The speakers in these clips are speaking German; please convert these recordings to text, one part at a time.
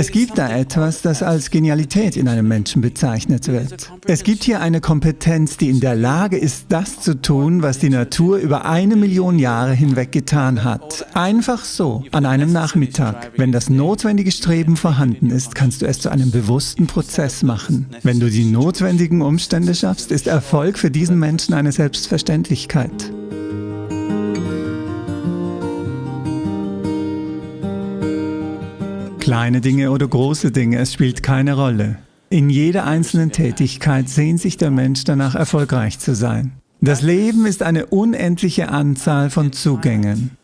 Es gibt da etwas, das als Genialität in einem Menschen bezeichnet wird. Es gibt hier eine Kompetenz, die in der Lage ist, das zu tun, was die Natur über eine Million Jahre hinweg getan hat. Einfach so, an einem Nachmittag. Wenn das notwendige Streben vorhanden ist, kannst du es zu einem bewussten Prozess machen. Wenn du die notwendigen Umstände schaffst, ist Erfolg für diesen Menschen eine Selbstverständlichkeit. Kleine Dinge oder große Dinge, es spielt keine Rolle. In jeder einzelnen Tätigkeit sehnt sich der Mensch danach, erfolgreich zu sein. Das Leben ist eine unendliche Anzahl von Zugängen.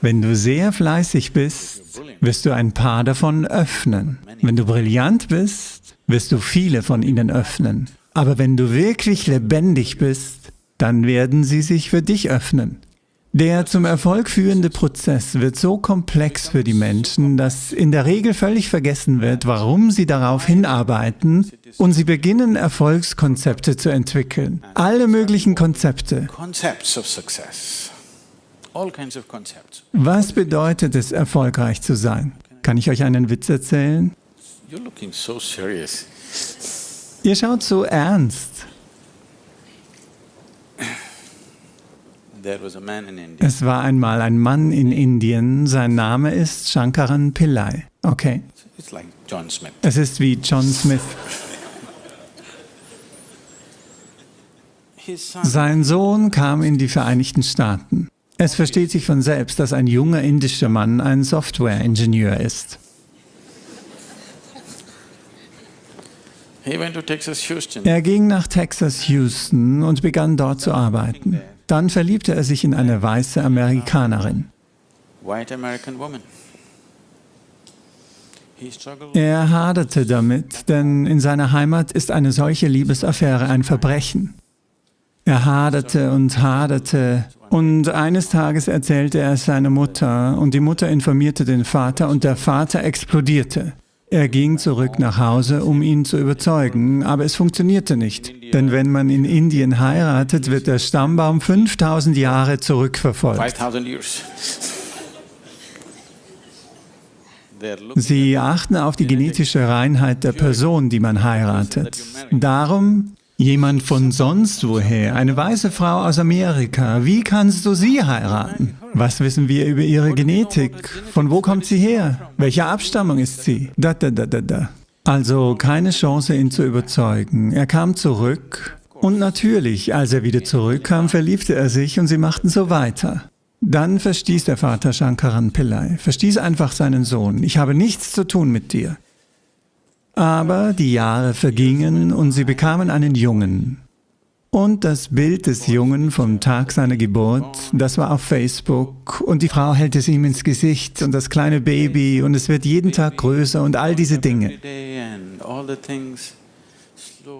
Wenn du sehr fleißig bist, wirst du ein paar davon öffnen. Wenn du brillant bist, wirst du viele von ihnen öffnen. Aber wenn du wirklich lebendig bist, dann werden sie sich für dich öffnen. Der zum Erfolg führende Prozess wird so komplex für die Menschen, dass in der Regel völlig vergessen wird, warum sie darauf hinarbeiten und sie beginnen, Erfolgskonzepte zu entwickeln. Alle möglichen Konzepte. Was bedeutet es, erfolgreich zu sein? Kann ich euch einen Witz erzählen? Ihr schaut so ernst. Es war einmal ein Mann in Indien, sein Name ist Shankaran Pillai. Okay. Es ist wie John Smith. Sein Sohn kam in die Vereinigten Staaten. Es versteht sich von selbst, dass ein junger indischer Mann ein Software-Ingenieur ist. Er ging nach Texas Houston und begann dort zu arbeiten. Dann verliebte er sich in eine weiße Amerikanerin. Er haderte damit, denn in seiner Heimat ist eine solche Liebesaffäre ein Verbrechen. Er haderte und haderte und eines Tages erzählte er es seiner Mutter und die Mutter informierte den Vater und der Vater explodierte. Er ging zurück nach Hause, um ihn zu überzeugen, aber es funktionierte nicht. Denn wenn man in Indien heiratet, wird der Stammbaum 5000 Jahre zurückverfolgt. Sie achten auf die genetische Reinheit der Person, die man heiratet. Darum Jemand von sonst woher, eine weiße Frau aus Amerika, wie kannst du sie heiraten? Was wissen wir über ihre Genetik? Von wo kommt sie her? Welche Abstammung ist sie? Da, da, da, da, da. Also keine Chance, ihn zu überzeugen. Er kam zurück und natürlich, als er wieder zurückkam, verliebte er sich und sie machten so weiter. Dann verstieß der Vater Shankaran Pillai, verstieß einfach seinen Sohn. Ich habe nichts zu tun mit dir. Aber die Jahre vergingen und sie bekamen einen Jungen. Und das Bild des Jungen vom Tag seiner Geburt, das war auf Facebook. Und die Frau hält es ihm ins Gesicht. Und das kleine Baby. Und es wird jeden Tag größer. Und all diese Dinge.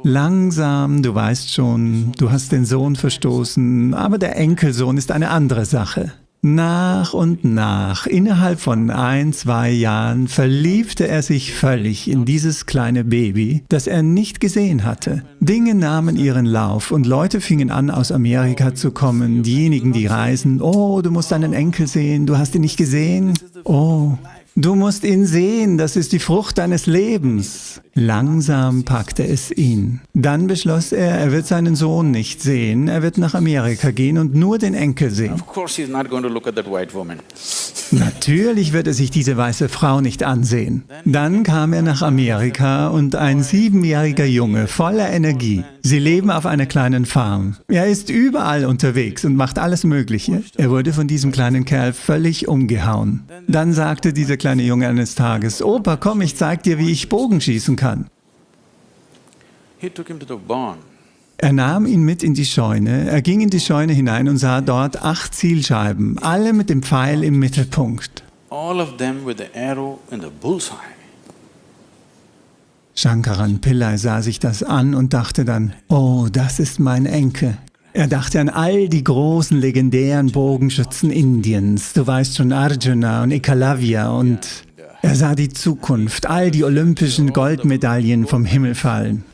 Langsam, du weißt schon, du hast den Sohn verstoßen, aber der Enkelsohn ist eine andere Sache. Nach und nach, innerhalb von ein, zwei Jahren, verliebte er sich völlig in dieses kleine Baby, das er nicht gesehen hatte. Dinge nahmen ihren Lauf und Leute fingen an, aus Amerika zu kommen. Diejenigen, die reisen, oh, du musst deinen Enkel sehen, du hast ihn nicht gesehen. Oh, Du musst ihn sehen, das ist die Frucht deines Lebens. Langsam packte es ihn. Dann beschloss er, er wird seinen Sohn nicht sehen, er wird nach Amerika gehen und nur den Enkel sehen. Natürlich wird er sich diese weiße Frau nicht ansehen. Dann kam er nach Amerika und ein siebenjähriger Junge voller Energie. Sie leben auf einer kleinen Farm. Er ist überall unterwegs und macht alles Mögliche. Er wurde von diesem kleinen Kerl völlig umgehauen. Dann sagte dieser kleine Junge eines Tages, Opa, komm, ich zeig dir, wie ich Bogen schießen kann. Er nahm ihn mit in die Scheune, er ging in die Scheune hinein und sah dort acht Zielscheiben, alle mit dem Pfeil im Mittelpunkt. Shankaran Pillai sah sich das an und dachte dann, oh, das ist mein Enkel. Er dachte an all die großen legendären Bogenschützen Indiens, du weißt schon Arjuna und Ekalavya und er sah die Zukunft, all die olympischen Goldmedaillen vom Himmel fallen.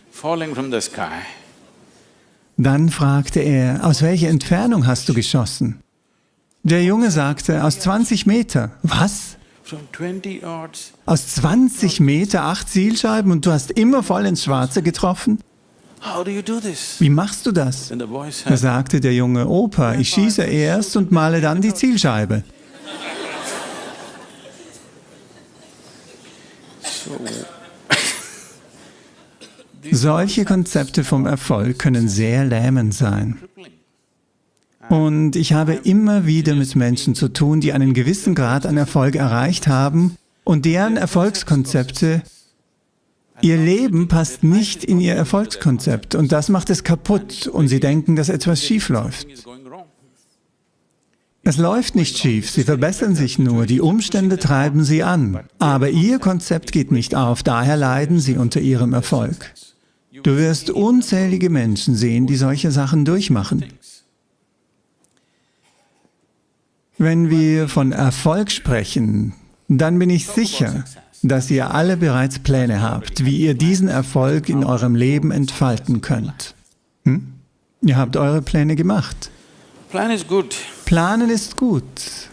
Dann fragte er, aus welcher Entfernung hast du geschossen? Der Junge sagte, aus 20 Meter. Was? Aus 20 Meter acht Zielscheiben und du hast immer voll ins Schwarze getroffen? Wie machst du das? Da sagte der Junge, Opa, ich schieße erst und male dann die Zielscheibe. Solche Konzepte vom Erfolg können sehr lähmend sein. Und ich habe immer wieder mit Menschen zu tun, die einen gewissen Grad an Erfolg erreicht haben und deren Erfolgskonzepte, ihr Leben passt nicht in ihr Erfolgskonzept und das macht es kaputt und sie denken, dass etwas schief läuft. Es läuft nicht schief, sie verbessern sich nur, die Umstände treiben sie an. Aber ihr Konzept geht nicht auf, daher leiden sie unter ihrem Erfolg. Du wirst unzählige Menschen sehen, die solche Sachen durchmachen. Wenn wir von Erfolg sprechen, dann bin ich sicher, dass ihr alle bereits Pläne habt, wie ihr diesen Erfolg in eurem Leben entfalten könnt. Hm? Ihr habt eure Pläne gemacht. Planen ist gut.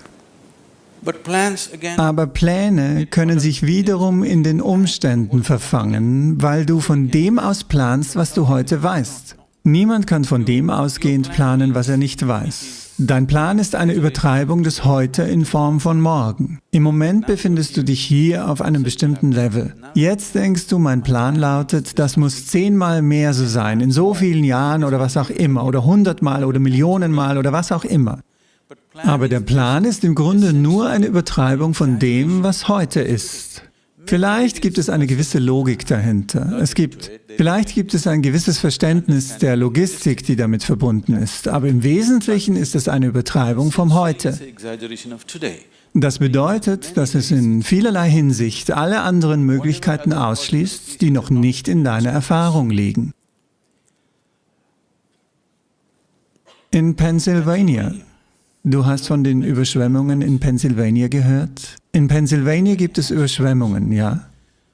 Aber Pläne können sich wiederum in den Umständen verfangen, weil du von dem aus planst, was du heute weißt. Niemand kann von dem ausgehend planen, was er nicht weiß. Dein Plan ist eine Übertreibung des Heute in Form von Morgen. Im Moment befindest du dich hier auf einem bestimmten Level. Jetzt denkst du, mein Plan lautet, das muss zehnmal mehr so sein, in so vielen Jahren oder was auch immer, oder hundertmal oder Millionenmal oder was auch immer. Aber der Plan ist im Grunde nur eine Übertreibung von dem, was heute ist. Vielleicht gibt es eine gewisse Logik dahinter. Es gibt, vielleicht gibt es ein gewisses Verständnis der Logistik, die damit verbunden ist, aber im Wesentlichen ist es eine Übertreibung vom Heute. Das bedeutet, dass es in vielerlei Hinsicht alle anderen Möglichkeiten ausschließt, die noch nicht in deiner Erfahrung liegen. In Pennsylvania Du hast von den Überschwemmungen in Pennsylvania gehört? In Pennsylvania gibt es Überschwemmungen, ja?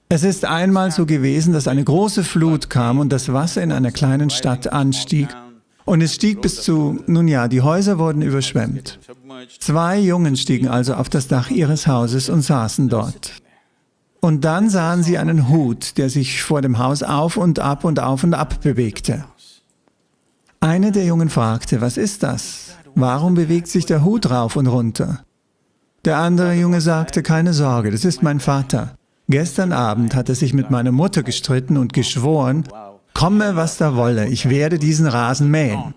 Es ist einmal so gewesen, dass eine große Flut kam und das Wasser in einer kleinen Stadt anstieg und es stieg bis zu, nun ja, die Häuser wurden überschwemmt. Zwei Jungen stiegen also auf das Dach ihres Hauses und saßen dort. Und dann sahen sie einen Hut, der sich vor dem Haus auf und ab und auf und ab bewegte. Eine der Jungen fragte, was ist das? Warum bewegt sich der Hut rauf und runter? Der andere Junge sagte, keine Sorge, das ist mein Vater. Gestern Abend hat er sich mit meiner Mutter gestritten und geschworen, komme was da wolle, ich werde diesen Rasen mähen.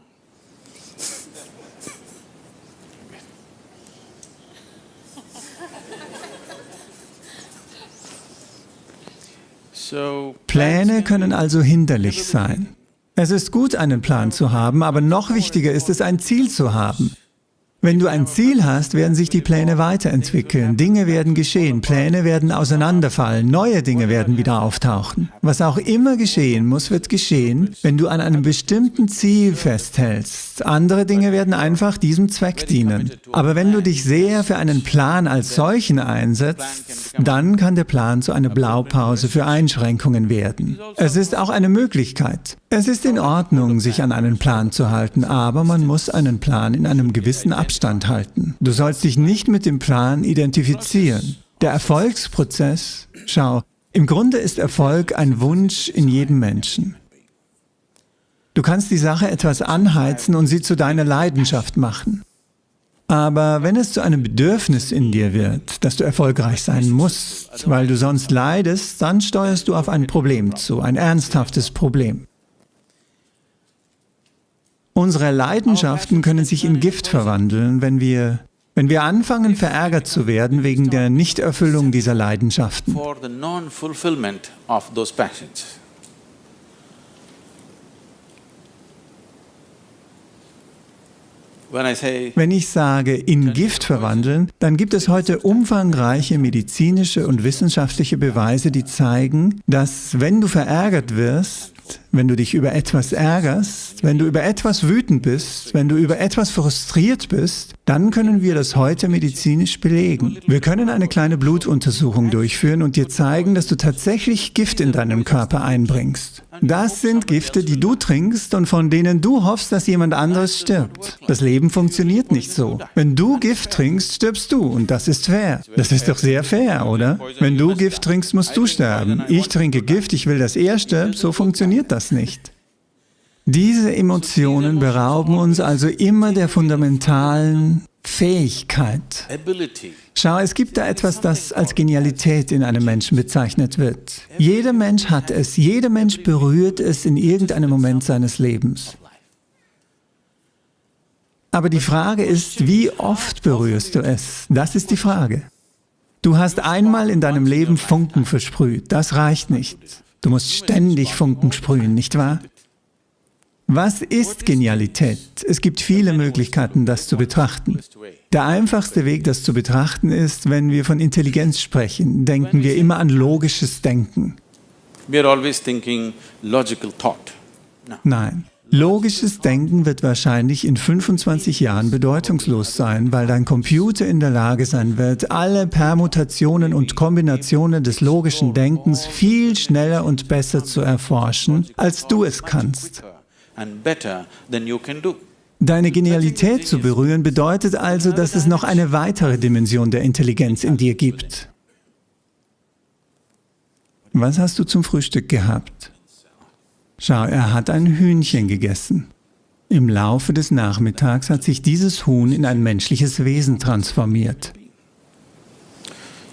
Pläne können also hinderlich sein. Es ist gut, einen Plan zu haben, aber noch wichtiger ist es, ein Ziel zu haben. Wenn du ein Ziel hast, werden sich die Pläne weiterentwickeln, Dinge werden geschehen, Pläne werden auseinanderfallen, neue Dinge werden wieder auftauchen. Was auch immer geschehen muss, wird geschehen, wenn du an einem bestimmten Ziel festhältst. Andere Dinge werden einfach diesem Zweck dienen. Aber wenn du dich sehr für einen Plan als solchen einsetzt, dann kann der Plan zu einer Blaupause für Einschränkungen werden. Es ist auch eine Möglichkeit. Es ist in Ordnung, sich an einen Plan zu halten, aber man muss einen Plan in einem gewissen Abstand Abstand halten. Du sollst dich nicht mit dem Plan identifizieren. Der Erfolgsprozess, schau, im Grunde ist Erfolg ein Wunsch in jedem Menschen. Du kannst die Sache etwas anheizen und sie zu deiner Leidenschaft machen. Aber wenn es zu einem Bedürfnis in dir wird, dass du erfolgreich sein musst, weil du sonst leidest, dann steuerst du auf ein Problem zu, ein ernsthaftes Problem. Unsere Leidenschaften können sich in Gift verwandeln, wenn wir, wenn wir anfangen, verärgert zu werden wegen der Nichterfüllung dieser Leidenschaften. Wenn ich sage, in Gift verwandeln, dann gibt es heute umfangreiche medizinische und wissenschaftliche Beweise, die zeigen, dass wenn du verärgert wirst, wenn du dich über etwas ärgerst, wenn du über etwas wütend bist, wenn du über etwas frustriert bist, dann können wir das heute medizinisch belegen. Wir können eine kleine Blutuntersuchung durchführen und dir zeigen, dass du tatsächlich Gift in deinem Körper einbringst. Das sind Gifte, die du trinkst und von denen du hoffst, dass jemand anderes stirbt. Das Leben funktioniert nicht so. Wenn du Gift trinkst, stirbst du und das ist fair. Das ist doch sehr fair, oder? Wenn du Gift trinkst, musst du sterben. Ich trinke Gift, ich will, dass er stirbt, so funktioniert das nicht. Diese Emotionen berauben uns also immer der fundamentalen Fähigkeit. Schau, es gibt da etwas, das als Genialität in einem Menschen bezeichnet wird. Jeder Mensch hat es, jeder Mensch berührt es in irgendeinem Moment seines Lebens. Aber die Frage ist, wie oft berührst du es? Das ist die Frage. Du hast einmal in deinem Leben Funken versprüht, das reicht nicht. Du musst ständig Funken sprühen, nicht wahr? Was ist Genialität? Es gibt viele Möglichkeiten, das zu betrachten. Der einfachste Weg, das zu betrachten, ist, wenn wir von Intelligenz sprechen, denken wir immer an logisches Denken. Nein. Logisches Denken wird wahrscheinlich in 25 Jahren bedeutungslos sein, weil dein Computer in der Lage sein wird, alle Permutationen und Kombinationen des logischen Denkens viel schneller und besser zu erforschen, als du es kannst. Deine Genialität zu berühren bedeutet also, dass es noch eine weitere Dimension der Intelligenz in dir gibt. Was hast du zum Frühstück gehabt? Schau, er hat ein Hühnchen gegessen. Im Laufe des Nachmittags hat sich dieses Huhn in ein menschliches Wesen transformiert.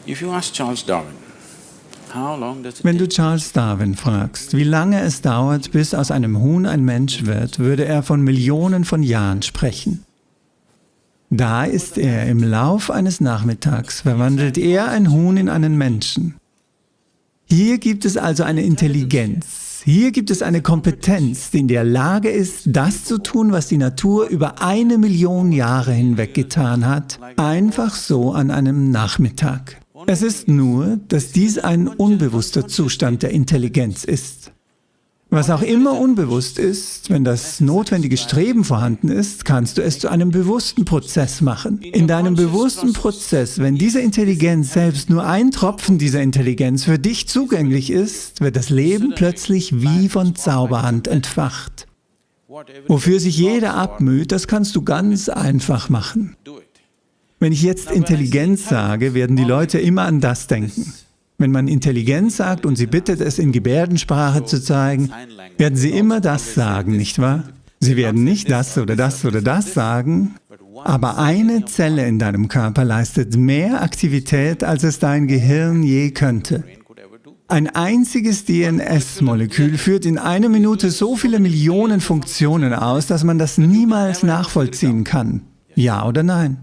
If you ask Charles Darwin, wenn du Charles Darwin fragst, wie lange es dauert, bis aus einem Huhn ein Mensch wird, würde er von Millionen von Jahren sprechen. Da ist er, im Lauf eines Nachmittags verwandelt er ein Huhn in einen Menschen. Hier gibt es also eine Intelligenz, hier gibt es eine Kompetenz, die in der Lage ist, das zu tun, was die Natur über eine Million Jahre hinweg getan hat, einfach so an einem Nachmittag. Es ist nur, dass dies ein unbewusster Zustand der Intelligenz ist. Was auch immer unbewusst ist, wenn das notwendige Streben vorhanden ist, kannst du es zu einem bewussten Prozess machen. In deinem bewussten Prozess, wenn diese Intelligenz selbst nur ein Tropfen dieser Intelligenz für dich zugänglich ist, wird das Leben plötzlich wie von Zauberhand entfacht. Wofür sich jeder abmüht, das kannst du ganz einfach machen. Wenn ich jetzt Intelligenz sage, werden die Leute immer an das denken. Wenn man Intelligenz sagt und sie bittet es in Gebärdensprache zu zeigen, werden sie immer das sagen, nicht wahr? Sie werden nicht das oder das oder das sagen, aber eine Zelle in deinem Körper leistet mehr Aktivität, als es dein Gehirn je könnte. Ein einziges DNS-Molekül führt in einer Minute so viele Millionen Funktionen aus, dass man das niemals nachvollziehen kann. Ja oder nein?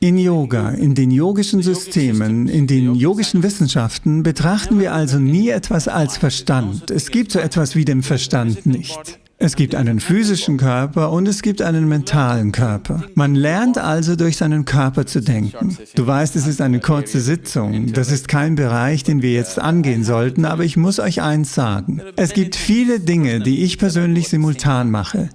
In Yoga, in den yogischen Systemen, in den yogischen Wissenschaften betrachten wir also nie etwas als Verstand. Es gibt so etwas wie den Verstand nicht. Es gibt einen physischen Körper und es gibt einen mentalen Körper. Man lernt also durch seinen Körper zu denken. Du weißt, es ist eine kurze Sitzung. Das ist kein Bereich, den wir jetzt angehen sollten, aber ich muss euch eins sagen. Es gibt viele Dinge, die ich persönlich simultan mache.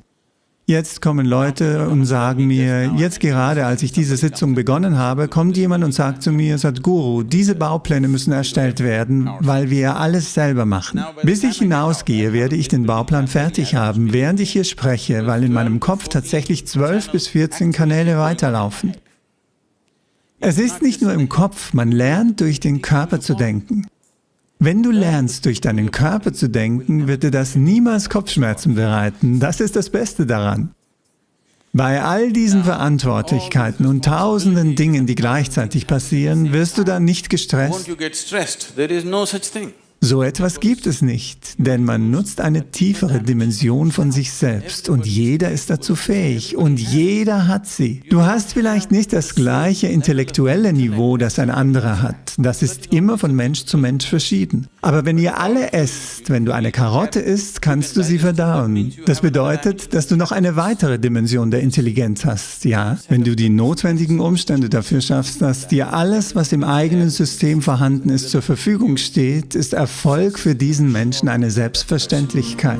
Jetzt kommen Leute und sagen mir, jetzt gerade als ich diese Sitzung begonnen habe, kommt jemand und sagt zu mir, Sadhguru, diese Baupläne müssen erstellt werden, weil wir alles selber machen. Bis ich hinausgehe, werde ich den Bauplan fertig haben, während ich hier spreche, weil in meinem Kopf tatsächlich 12 bis 14 Kanäle weiterlaufen. Es ist nicht nur im Kopf, man lernt durch den Körper zu denken. Wenn du lernst, durch deinen Körper zu denken, wird dir das niemals Kopfschmerzen bereiten. Das ist das Beste daran. Bei all diesen Verantwortlichkeiten und tausenden Dingen, die gleichzeitig passieren, wirst du dann nicht gestresst. So etwas gibt es nicht, denn man nutzt eine tiefere Dimension von sich selbst und jeder ist dazu fähig und jeder hat sie. Du hast vielleicht nicht das gleiche intellektuelle Niveau, das ein anderer hat. Das ist immer von Mensch zu Mensch verschieden. Aber wenn ihr alle esst, wenn du eine Karotte isst, kannst du sie verdauen. Das bedeutet, dass du noch eine weitere Dimension der Intelligenz hast, ja? Wenn du die notwendigen Umstände dafür schaffst, dass dir alles, was im eigenen System vorhanden ist, zur Verfügung steht, ist Erfolg für diesen Menschen eine Selbstverständlichkeit.